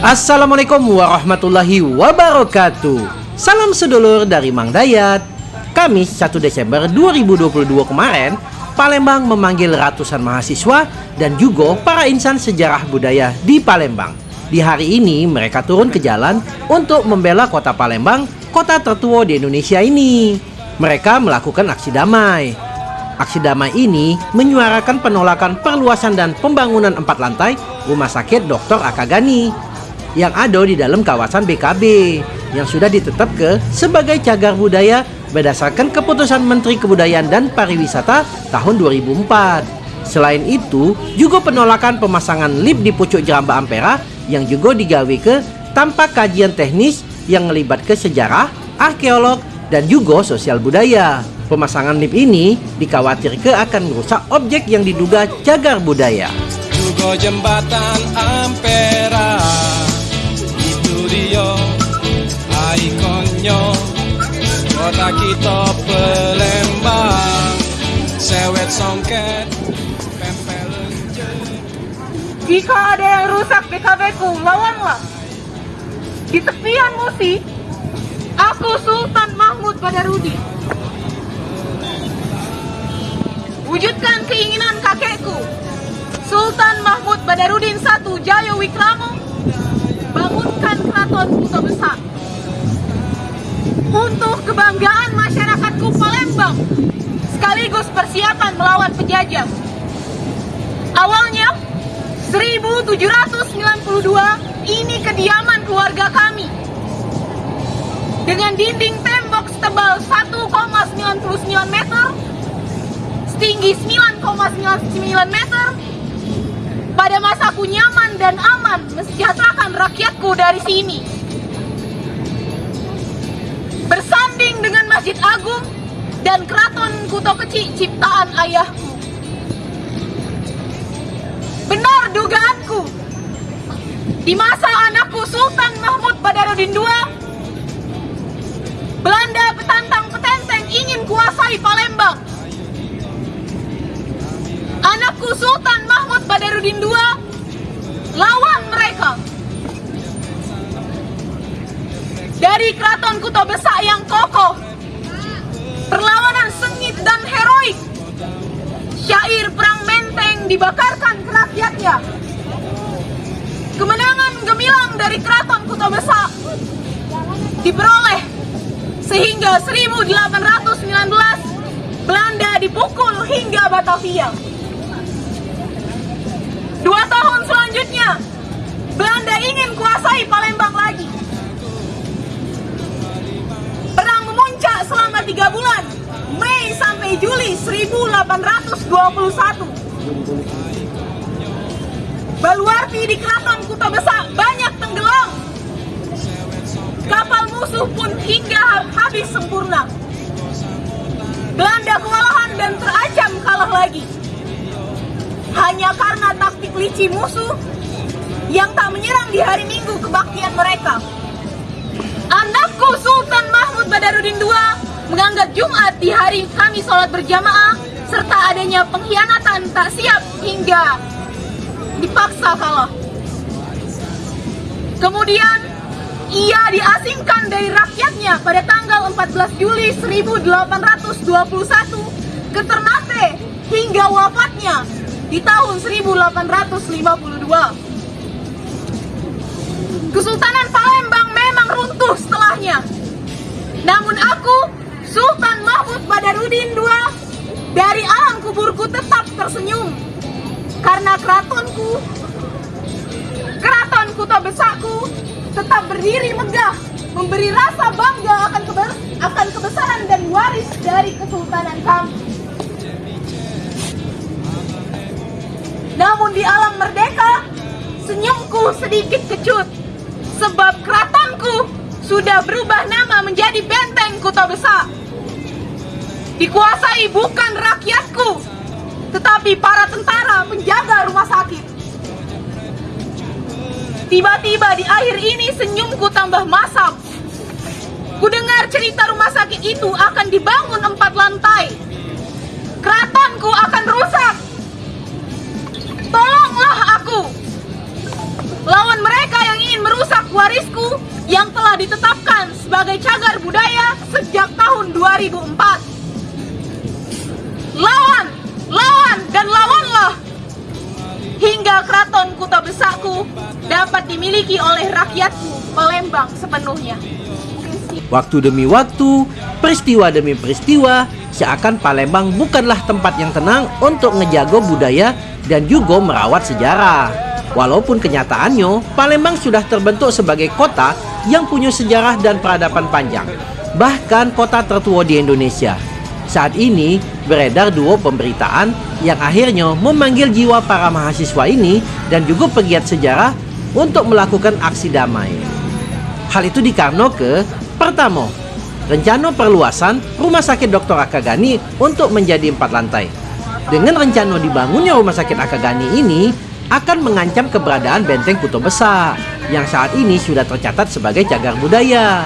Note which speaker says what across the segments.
Speaker 1: Assalamualaikum warahmatullahi wabarakatuh. Salam sedulur dari Mang Dayat. Kamis 1 Desember 2022 kemarin Palembang memanggil ratusan mahasiswa dan juga para insan sejarah budaya di Palembang. Di hari ini mereka turun ke jalan untuk membela kota Palembang Kota tertua di Indonesia ini Mereka melakukan aksi damai Aksi damai ini menyuarakan penolakan perluasan dan pembangunan empat lantai Rumah Sakit Dr. Akagani yang ada di dalam kawasan BKB yang sudah ditetapkan sebagai cagar budaya berdasarkan keputusan Menteri Kebudayaan dan Pariwisata tahun 2004. Selain itu, juga penolakan pemasangan lift di pucuk Jeramba Ampera yang juga digawe ke tanpa kajian teknis yang melibatkan sejarah, arkeolog, dan juga sosial budaya. Pemasangan lift ini dikhawatirkan akan merusak objek yang diduga cagar budaya.
Speaker 2: Juga jembatan Ampera. Dia ikonnya. Kota kita Palembang. Sewet songket
Speaker 3: jika ada yang rusak BKB ku lawanlah. Di tepian musi aku Sultan Mahmud Badarudi wujudkan keinginan kakekku Sultan Mahmud Badarudin I Jaya Wikramo. Bangunkan keraton Kuto Besar. Untuk kebanggaan masyarakatku Palembang sekaligus persiapan melawan penjajah. Awalnya 1792 ini kediaman keluarga kami dengan dinding tembok setebal 1,99 meter setinggi 9,99 meter pada masaku nyaman dan aman mensejahterakan rakyatku dari sini. Bersanding dengan Masjid Agung dan Keraton Kuto Kecil ciptaan ayahku. Benar dugaanku. Di masa anakku Sultan Mahmud Badarudin II, kuasai Palembang. Anakku Sultan Mahmud Badarudin II lawan mereka. Dari keraton Kuto Besak yang kokoh, perlawanan sengit dan heroik, syair perang menteng dibakarkan ke rakyatnya. Kemenangan gemilang dari keraton Kuto Besak diperoleh sehingga 1819 Belanda dipukul hingga Batavia. Dua tahun selanjutnya, Belanda ingin kuasai Palembang lagi. Perang memuncak selama tiga bulan, Mei sampai Juli 1821. Baluarti di Keraton Kuta Besar banyak tenggelam. Kapal musuh pun hingga habis sempurna. Belanda kewalahan dan terancam kalah lagi hanya karena taktik licik musuh yang tak menyerang di hari Minggu kebaktian mereka. Anakku Sultan Mahmud Badarudin II menganggap Jumat di hari kami sholat berjamaah serta adanya pengkhianatan tak siap hingga dipaksa kalah. Kemudian ia diasingkan dari rakyatnya pada tanggal 14 Juli 1821 ke Ternate hingga wafatnya di tahun 1852. Kesultanan Palembang memang runtuh setelahnya. Namun aku, Sultan Mahmud Badarudin II, dari alam kuburku tetap tersenyum. Karena keratonku, keraton Kuto Besakku, tetap berdiri megah, memberi rasa bangga akan, akan kebesaran dan waris dari kesultanan kami. Namun di alam merdeka, senyumku sedikit kecut. Sebab keratonku sudah berubah nama menjadi benteng kota besar. Dikuasai bukan rakyatku, tetapi para tentara penjaga rumah sakit. Tiba-tiba di akhir ini senyumku tambah masam. Ku dengar cerita rumah sakit itu akan dibangun empat lantai. Keratonku akan rusak. Tolonglah aku. Lawan mereka yang ingin merusak warisku yang telah ditetapkan sebagai cagar budaya sejak tahun 2004. Lawan, lawan, dan lawanlah hingga keraton Kuta Besakku dapat dimiliki oleh rakyatku Palembang sepenuhnya.
Speaker 1: Waktu demi waktu, peristiwa demi peristiwa, seakan Palembang bukanlah tempat yang tenang untuk ngejago budaya dan juga merawat sejarah. Walaupun kenyataannya, Palembang sudah terbentuk sebagai kota yang punya sejarah dan peradaban panjang. Bahkan kota tertua di Indonesia. Saat ini beredar dua pemberitaan yang akhirnya memanggil jiwa para mahasiswa ini dan juga pegiat sejarah untuk melakukan aksi damai. Hal itu dikarenakan pertama, rencana perluasan Rumah Sakit Dr. Akagani untuk menjadi empat lantai. Dengan rencana dibangunnya Rumah Sakit Akagani ini akan mengancam keberadaan Benteng Kuto Besar yang saat ini sudah tercatat sebagai cagar budaya.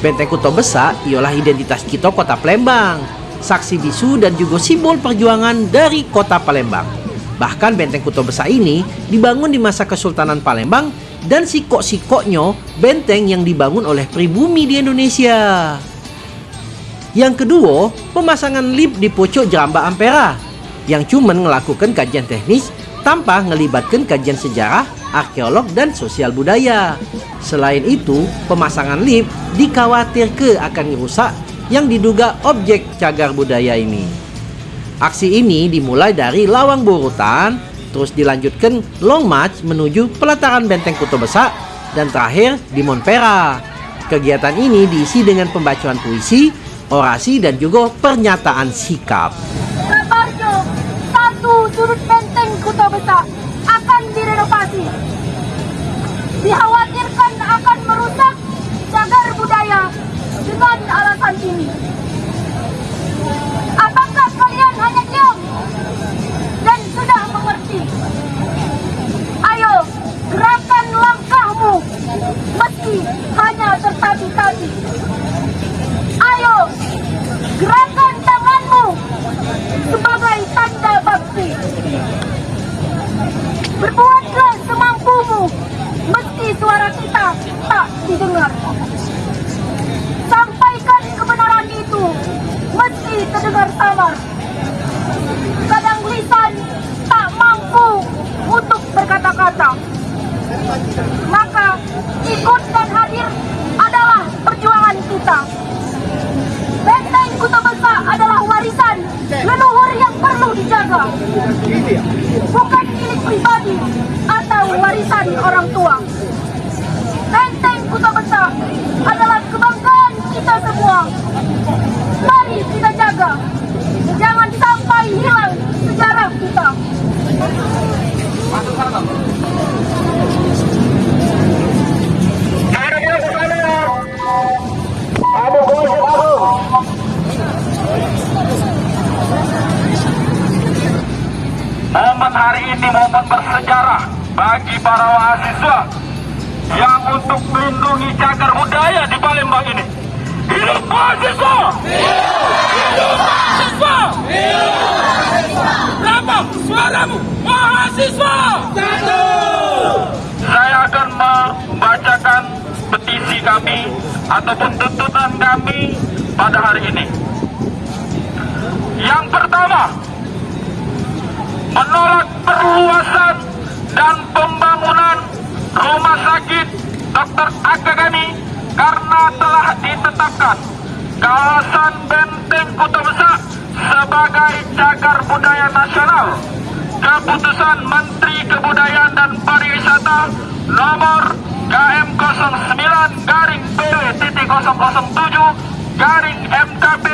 Speaker 1: Benteng Kuto Besar ialah identitas kita kota Palembang, saksi bisu dan juga simbol perjuangan dari kota Palembang. Bahkan Benteng Kuto Besar ini dibangun di masa Kesultanan Palembang dan sikok-sikoknya benteng yang dibangun oleh pribumi di Indonesia. Yang kedua, pemasangan lift di pojok Jeramba Ampera yang cuma melakukan kajian teknis tanpa melibatkan kajian sejarah, arkeolog, dan sosial budaya. Selain itu, pemasangan lift dikhawatirkan akan merusak yang diduga objek cagar budaya ini. Aksi ini dimulai dari Lawang Borutan, terus dilanjutkan Long March menuju pelataran Benteng Kuto Besar, dan terakhir di Monpera. Kegiatan ini diisi dengan pembacaan puisi, orasi, dan juga pernyataan sikap.
Speaker 4: Satu benteng Kuta Besar akan direnovasi. Dikhawatirkan Bukan milik
Speaker 5: Momen hari ini momen bersejarah bagi para mahasiswa yang untuk melindungi cagar budaya di Palembang ini. Hidup mahasiswa! Hidup mahasiswa! Berapa suaramu mahasiswa? Satu! Saya akan membacakan petisi kami ataupun tuntutan kami pada hari ini. Menolak perluasan dan pembangunan rumah sakit Dr. Akagani karena telah ditetapkan kawasan Benteng Kuta Besar sebagai cagar budaya nasional. Keputusan Menteri Kebudayaan dan Pariwisata nomor KM 09 garing PW titik 007 garing MKP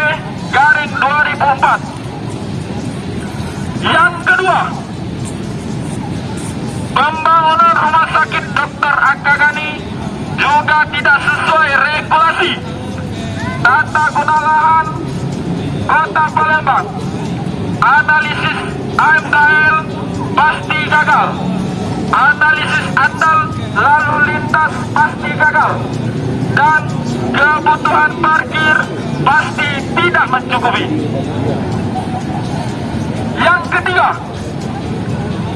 Speaker 5: garing 2004 yang kedua, pembangunan rumah sakit Dr. Akagani juga tidak sesuai regulasi tata guna lahan kota Palembang. Analisis AMKL pasti gagal. Analisis andal lalu lintas pasti gagal. dan kebutuhan parkir pasti tidak mencukupi. Yang ketiga,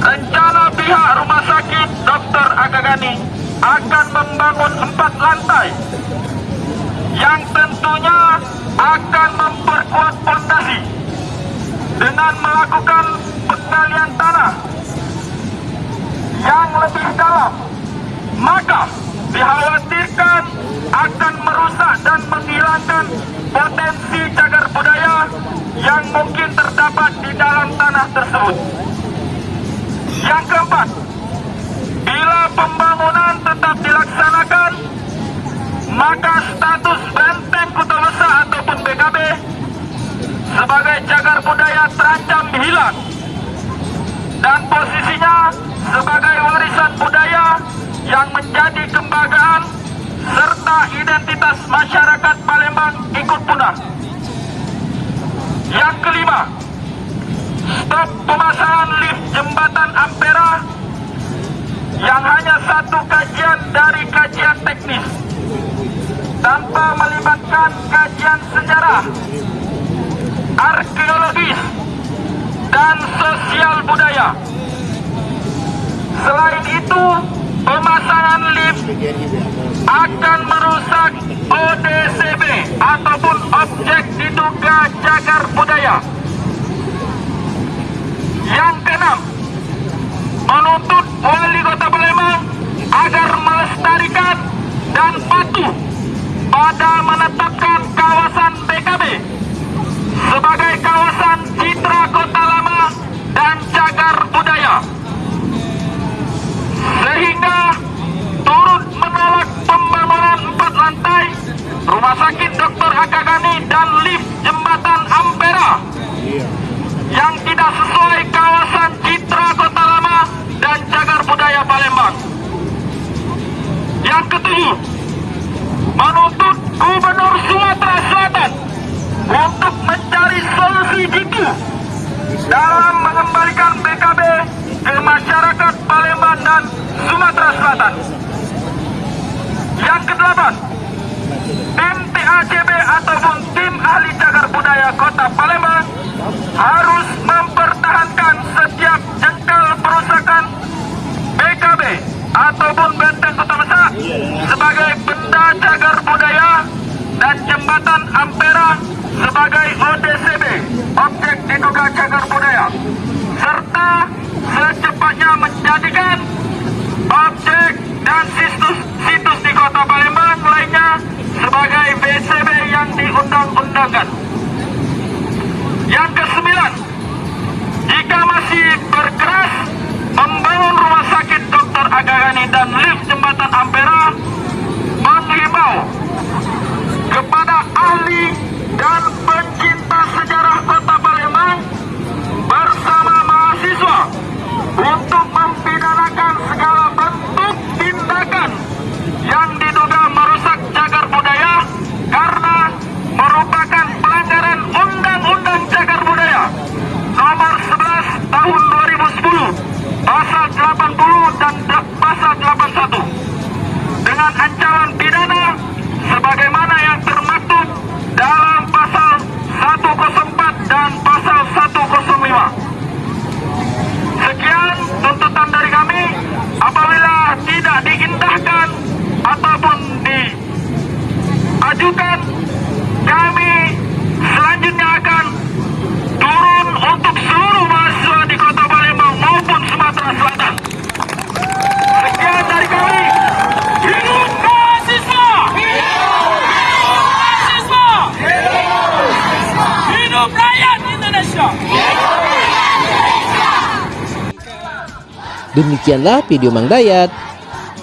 Speaker 5: rencana pihak rumah sakit Dr. Agagani akan membangun empat lantai yang tentunya akan memperkuat fondasi dengan melakukan penggalian tanah yang lebih dalam maka dikhawatirkan akan merusak dan menghilangkan potensi cagar budaya yang mungkin terdapat di dalam tanah tersebut. Yang keempat, bila pembangunan tetap dilaksanakan, maka status benteng Kota Besar ataupun BKB sebagai cagar budaya terancam hilang dan posisinya sebagai warisan budaya yang menjadi kebanggaan serta identitas masyarakat Palembang ikut punah. Stop pemasangan lift jembatan Ampera yang hanya satu kajian dari kajian teknis tanpa melibatkan kajian sejarah, arkeologis, dan sosial budaya. Selain itu, pemasangan lift akan merusak ODCB ataupun objek diduga cagar budaya. Yang keenam, menuntut wali kota Palembang agar melestarikan dan patuh pada menetapkan kawasan BKB sebagai kawasan citra kota lama dan cagar budaya sehingga turut menolak pembangunan empat lantai rumah sakit Dr. Akagani dan lift jembatan Ampera yang tidak sesuai kawasan citra kota lama dan cagar budaya Palembang. Yang ketujuh, menuntut Gubernur Sumatera Selatan untuk mencari solusi jitu dalam mengembalikan BKB ke masyarakat Palembang dan Sumatera Selatan. Yang kedelapan, tim TACB ataupun tim ahli cagar budaya Kota Palembang harus mempertahankan ataupun benteng Kota Besar sebagai benda cagar budaya dan jembatan Ampera sebagai ODCB objek diduga cagar budaya serta secepatnya menjadikan objek dan situs situs di kota Palembang lainnya sebagai BCB yang diundang-undangkan. Yang kesembilan, jika masih berkeras rumah sakit Dr. Agagani dan lift jembatan Ampera, menghimbau kepada ahli dan
Speaker 1: Demikianlah video Mang Dayat.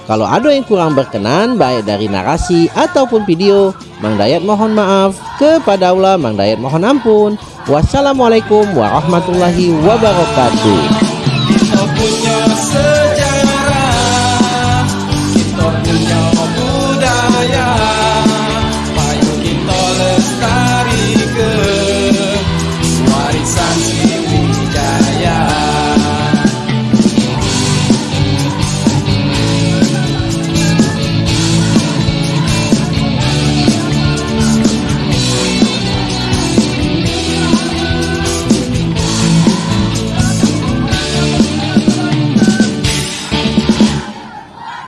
Speaker 1: Kalau ada yang kurang berkenan baik dari narasi ataupun video, Mang Dayat mohon maaf. Kepada Allah Mang Dayat mohon ampun. Wassalamualaikum warahmatullahi wabarakatuh.